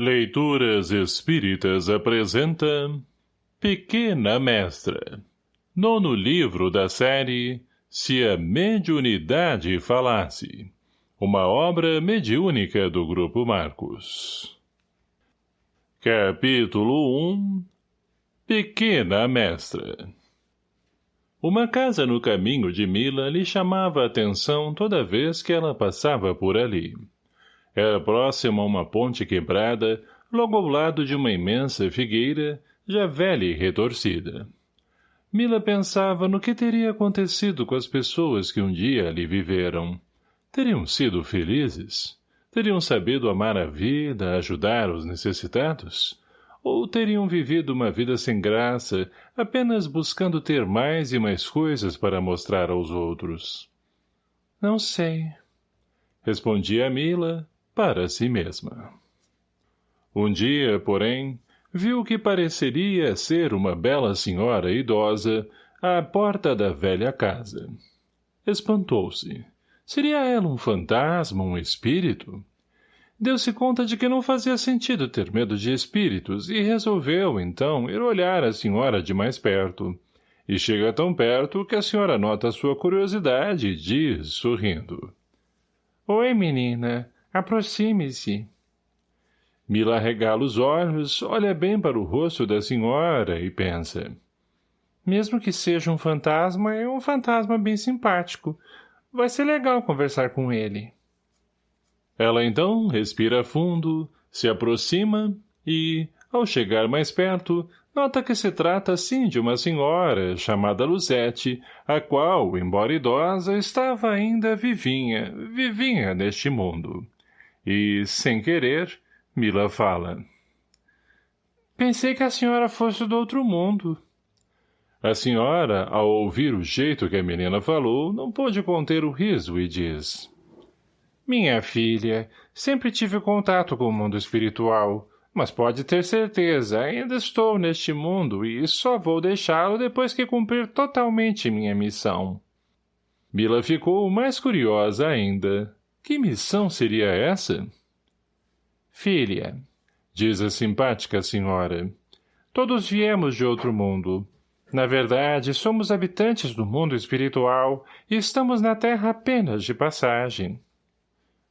Leituras Espíritas apresenta Pequena Mestra. Nono livro da série Se a Mediunidade Falasse. Uma obra mediúnica do Grupo Marcos. Capítulo 1 Pequena Mestra. Uma casa no caminho de Mila lhe chamava a atenção toda vez que ela passava por ali. Era próxima a uma ponte quebrada, logo ao lado de uma imensa figueira, já velha e retorcida. Mila pensava no que teria acontecido com as pessoas que um dia ali viveram. Teriam sido felizes? Teriam sabido amar a vida, ajudar os necessitados? Ou teriam vivido uma vida sem graça, apenas buscando ter mais e mais coisas para mostrar aos outros? Não sei. Respondia Mila, para si mesma. Um dia, porém, viu que pareceria ser uma bela senhora idosa à porta da velha casa. Espantou-se. Seria ela um fantasma, um espírito? Deu-se conta de que não fazia sentido ter medo de espíritos e resolveu, então, ir olhar a senhora de mais perto. E chega tão perto que a senhora nota sua curiosidade e diz, sorrindo. — Oi, menina. Aproxime-se. Mila regala os olhos, olha bem para o rosto da senhora e pensa. Mesmo que seja um fantasma, é um fantasma bem simpático. Vai ser legal conversar com ele. Ela então respira fundo, se aproxima e, ao chegar mais perto, nota que se trata sim de uma senhora, chamada Luzete, a qual, embora idosa, estava ainda vivinha, vivinha neste mundo. E, sem querer, Mila fala. Pensei que a senhora fosse do outro mundo. A senhora, ao ouvir o jeito que a menina falou, não pôde conter o riso e diz. Minha filha, sempre tive contato com o mundo espiritual, mas pode ter certeza, ainda estou neste mundo e só vou deixá-lo depois que cumprir totalmente minha missão. Mila ficou mais curiosa ainda. Que missão seria essa? Filha, diz a simpática senhora, todos viemos de outro mundo. Na verdade, somos habitantes do mundo espiritual e estamos na Terra apenas de passagem.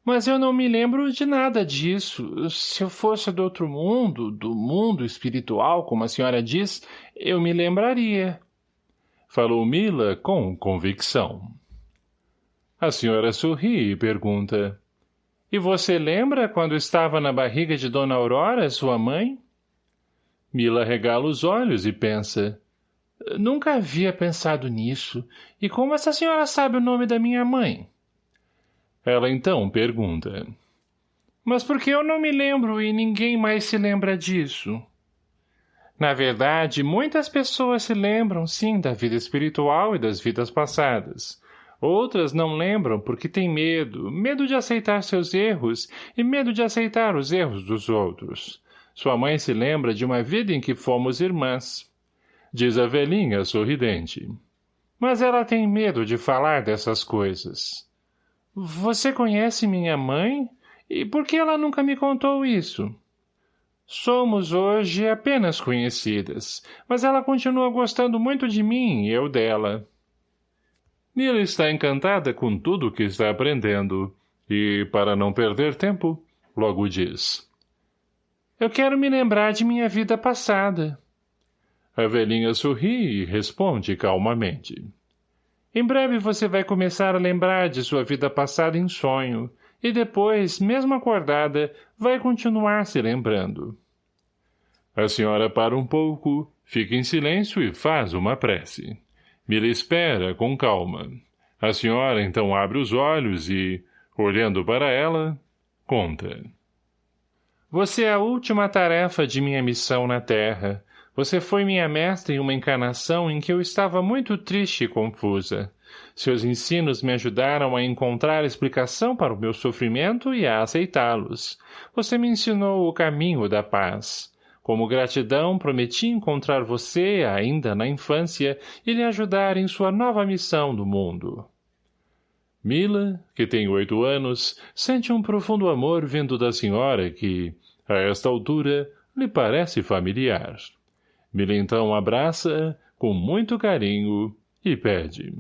Mas eu não me lembro de nada disso. Se eu fosse do outro mundo, do mundo espiritual, como a senhora diz, eu me lembraria. Falou Mila com convicção. A senhora sorri e pergunta. E você lembra quando estava na barriga de Dona Aurora, sua mãe? Mila regala os olhos e pensa. Nunca havia pensado nisso. E como essa senhora sabe o nome da minha mãe? Ela então pergunta. Mas por que eu não me lembro e ninguém mais se lembra disso? Na verdade, muitas pessoas se lembram, sim, da vida espiritual e das vidas passadas. Outras não lembram porque têm medo, medo de aceitar seus erros e medo de aceitar os erros dos outros. Sua mãe se lembra de uma vida em que fomos irmãs. Diz a velhinha sorridente. Mas ela tem medo de falar dessas coisas. Você conhece minha mãe? E por que ela nunca me contou isso? Somos hoje apenas conhecidas, mas ela continua gostando muito de mim e eu dela. Nila está encantada com tudo o que está aprendendo, e, para não perder tempo, logo diz. Eu quero me lembrar de minha vida passada. A velhinha sorri e responde calmamente. Em breve você vai começar a lembrar de sua vida passada em sonho, e depois, mesmo acordada, vai continuar se lembrando. A senhora para um pouco, fica em silêncio e faz uma prece. Mila espera, com calma. A senhora então abre os olhos e, olhando para ela, conta. Você é a última tarefa de minha missão na Terra. Você foi minha mestra em uma encarnação em que eu estava muito triste e confusa. Seus ensinos me ajudaram a encontrar explicação para o meu sofrimento e a aceitá-los. Você me ensinou o caminho da paz. Como gratidão, prometi encontrar você, ainda na infância, e lhe ajudar em sua nova missão no mundo. Mila, que tem oito anos, sente um profundo amor vindo da senhora que, A esta altura, lhe parece familiar. Mila então abraça com muito carinho, e pede.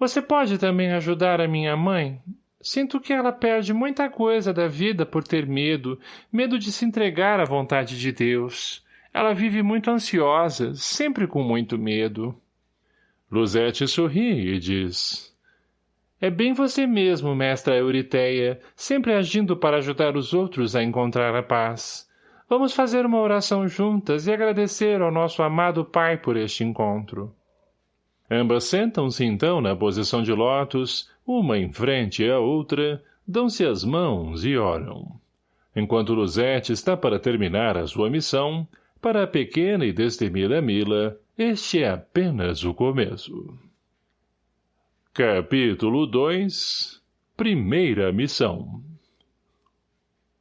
Você pode também ajudar a minha mãe? Sinto que ela perde muita coisa da vida por ter medo, medo de se entregar à vontade de Deus. Ela vive muito ansiosa, sempre com muito medo. Luzete sorri e diz... É bem você mesmo, mestra Euriteia, sempre agindo para ajudar os outros a encontrar a paz. Vamos fazer uma oração juntas e agradecer ao nosso amado Pai por este encontro. Ambas sentam-se então na posição de lótus, uma em frente à outra, dão-se as mãos e oram. Enquanto Luzete está para terminar a sua missão, para a pequena e destemida Mila, este é apenas o começo. Capítulo 2 Primeira Missão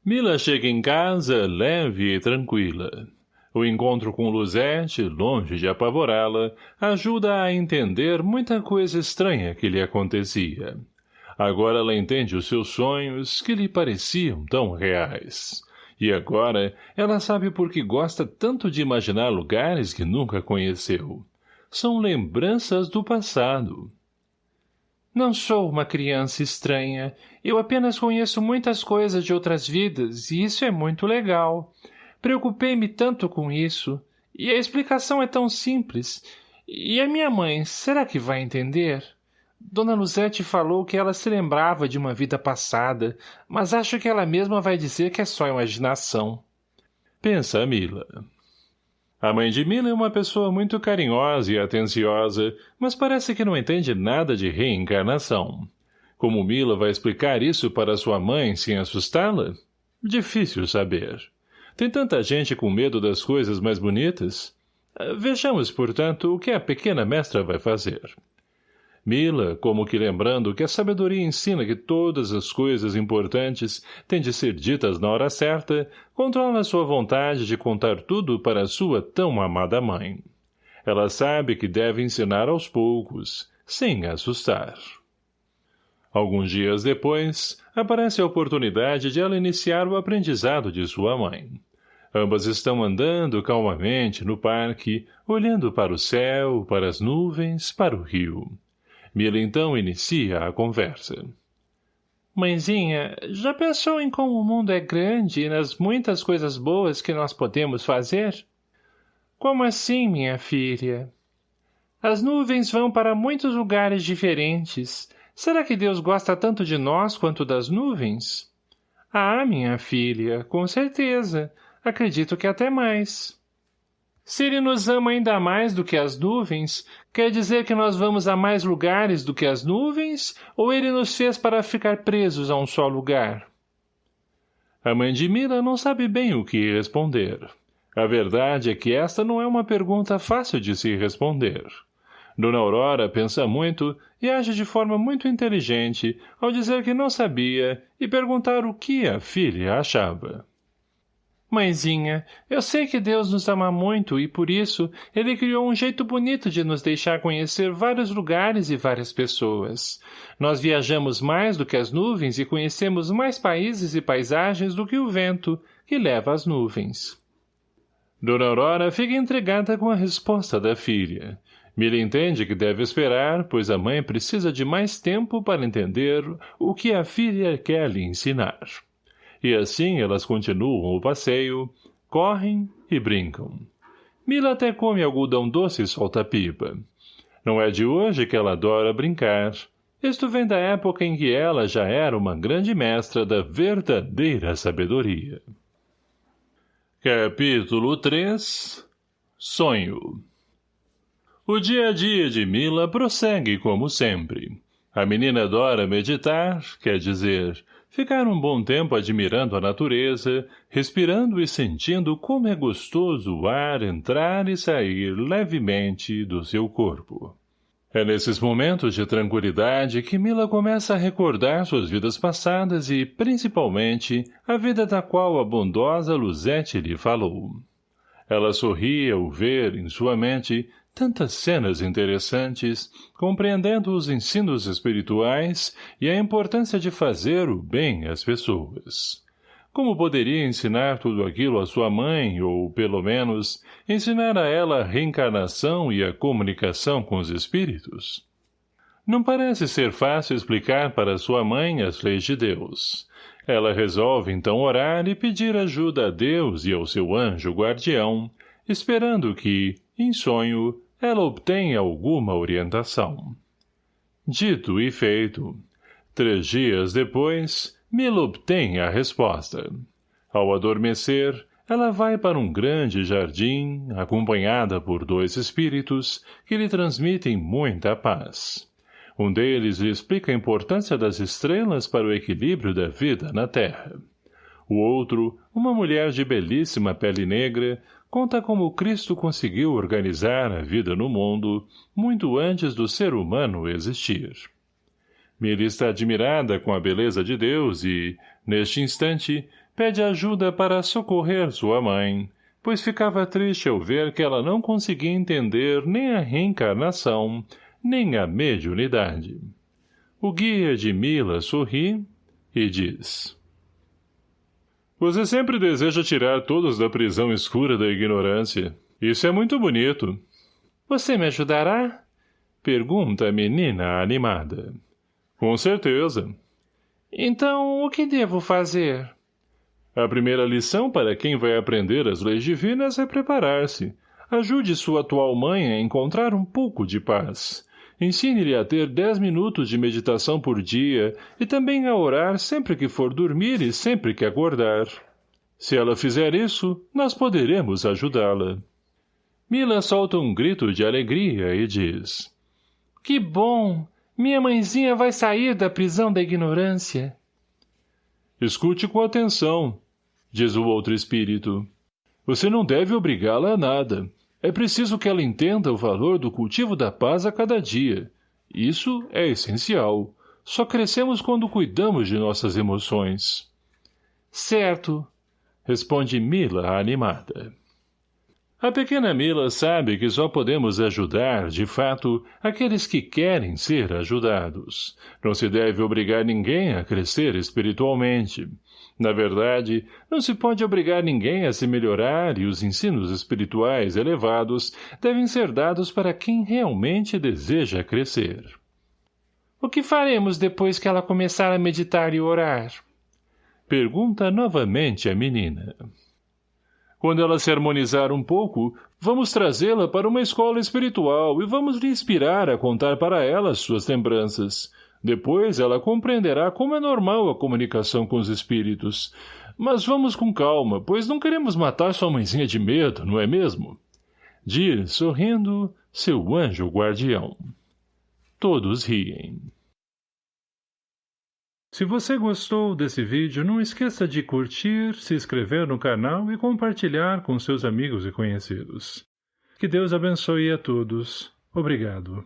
Mila chega em casa leve e tranquila. O encontro com Luzete, longe de apavorá-la, ajuda a entender muita coisa estranha que lhe acontecia. Agora ela entende os seus sonhos, que lhe pareciam tão reais. E agora ela sabe por que gosta tanto de imaginar lugares que nunca conheceu. São lembranças do passado. Não sou uma criança estranha. Eu apenas conheço muitas coisas de outras vidas, e isso é muito legal. Preocupei-me tanto com isso. E a explicação é tão simples. E a minha mãe, será que vai entender? Dona Luzete falou que ela se lembrava de uma vida passada, mas acho que ela mesma vai dizer que é só imaginação. Pensa Mila. A mãe de Mila é uma pessoa muito carinhosa e atenciosa, mas parece que não entende nada de reencarnação. Como Mila vai explicar isso para sua mãe sem assustá-la? Difícil saber. Tem tanta gente com medo das coisas mais bonitas? Ah, vejamos, portanto, o que a pequena mestra vai fazer. Mila, como que lembrando que a sabedoria ensina que todas as coisas importantes têm de ser ditas na hora certa, controla sua vontade de contar tudo para sua tão amada mãe. Ela sabe que deve ensinar aos poucos, sem assustar. Alguns dias depois, aparece a oportunidade de ela iniciar o aprendizado de sua mãe. Ambas estão andando calmamente no parque, olhando para o céu, para as nuvens, para o rio. Mila então inicia a conversa. Mãezinha, já pensou em como o mundo é grande e nas muitas coisas boas que nós podemos fazer? Como assim, minha filha? As nuvens vão para muitos lugares diferentes. Será que Deus gosta tanto de nós quanto das nuvens? Ah, minha filha, com certeza. Acredito que até mais. Se ele nos ama ainda mais do que as nuvens, quer dizer que nós vamos a mais lugares do que as nuvens, ou ele nos fez para ficar presos a um só lugar? A mãe de Mila não sabe bem o que responder. A verdade é que esta não é uma pergunta fácil de se responder. Dona Aurora pensa muito e age de forma muito inteligente ao dizer que não sabia e perguntar o que a filha achava. Mãezinha, eu sei que Deus nos ama muito e, por isso, Ele criou um jeito bonito de nos deixar conhecer vários lugares e várias pessoas. Nós viajamos mais do que as nuvens e conhecemos mais países e paisagens do que o vento, que leva as nuvens. Dona Aurora fica entregada com a resposta da filha. Mila entende que deve esperar, pois a mãe precisa de mais tempo para entender o que a filha quer lhe ensinar. E assim elas continuam o passeio, correm e brincam. Mila até come algodão doce e solta pipa. Não é de hoje que ela adora brincar. Isto vem da época em que ela já era uma grande mestra da verdadeira sabedoria. Capítulo 3 Sonho O dia a dia de Mila prossegue como sempre. A menina adora meditar, quer dizer, Ficar um bom tempo admirando a natureza, respirando e sentindo como é gostoso o ar entrar e sair levemente do seu corpo. É nesses momentos de tranquilidade que Mila começa a recordar suas vidas passadas e, principalmente, a vida da qual a bondosa Luzete lhe falou. Ela sorria ao ver, em sua mente, tantas cenas interessantes, compreendendo os ensinos espirituais e a importância de fazer o bem às pessoas. como poderia ensinar tudo aquilo à sua mãe, ou, pelo menos, ensinar a ela a reencarnação e a comunicação com os espíritos? Não parece ser fácil explicar para sua mãe as leis de Deus. Ela resolve então orar e pedir ajuda a Deus e ao seu anjo guardião, esperando que, em sonho, ela obtenha alguma orientação. Dito e feito. Três dias depois, Mila obtém a resposta. Ao adormecer, ela vai para um grande jardim, acompanhada por dois espíritos que lhe transmitem muita paz. Um deles lhe explica a importância das estrelas para o equilíbrio da vida na Terra. O outro, uma mulher de belíssima pele negra, conta como Cristo conseguiu organizar a vida no mundo muito antes do ser humano existir. Mira está admirada com a beleza de Deus e, neste instante, pede ajuda para socorrer sua mãe, pois ficava triste ao ver que ela não conseguia entender nem a reencarnação, nem a mediunidade. O guia de Mila sorri e diz... Você sempre deseja tirar todos da prisão escura da ignorância. Isso é muito bonito. Você me ajudará? Pergunta a menina animada. Com certeza. Então, o que devo fazer? A primeira lição para quem vai aprender as leis divinas é preparar-se. Ajude sua atual mãe a encontrar um pouco de paz. Ensine-lhe a ter dez minutos de meditação por dia e também a orar sempre que for dormir e sempre que acordar. Se ela fizer isso, nós poderemos ajudá-la. Mila solta um grito de alegria e diz... Que bom! Minha mãezinha vai sair da prisão da ignorância. Escute com atenção, diz o outro espírito. Você não deve obrigá-la a nada. É preciso que ela entenda o valor do cultivo da paz a cada dia. Isso é essencial. Só crescemos quando cuidamos de nossas emoções. Certo, responde Mila animada. A pequena Mila sabe que só podemos ajudar, de fato, aqueles que querem ser ajudados. Não se deve obrigar ninguém a crescer espiritualmente. Na verdade, não se pode obrigar ninguém a se melhorar e os ensinos espirituais elevados devem ser dados para quem realmente deseja crescer. O que faremos depois que ela começar a meditar e orar? Pergunta novamente a menina. Quando ela se harmonizar um pouco, vamos trazê-la para uma escola espiritual e vamos lhe inspirar a contar para ela suas lembranças. Depois ela compreenderá como é normal a comunicação com os espíritos. Mas vamos com calma, pois não queremos matar sua mãezinha de medo, não é mesmo? Diz, sorrindo, seu anjo guardião. Todos riem. Se você gostou desse vídeo, não esqueça de curtir, se inscrever no canal e compartilhar com seus amigos e conhecidos. Que Deus abençoe a todos. Obrigado.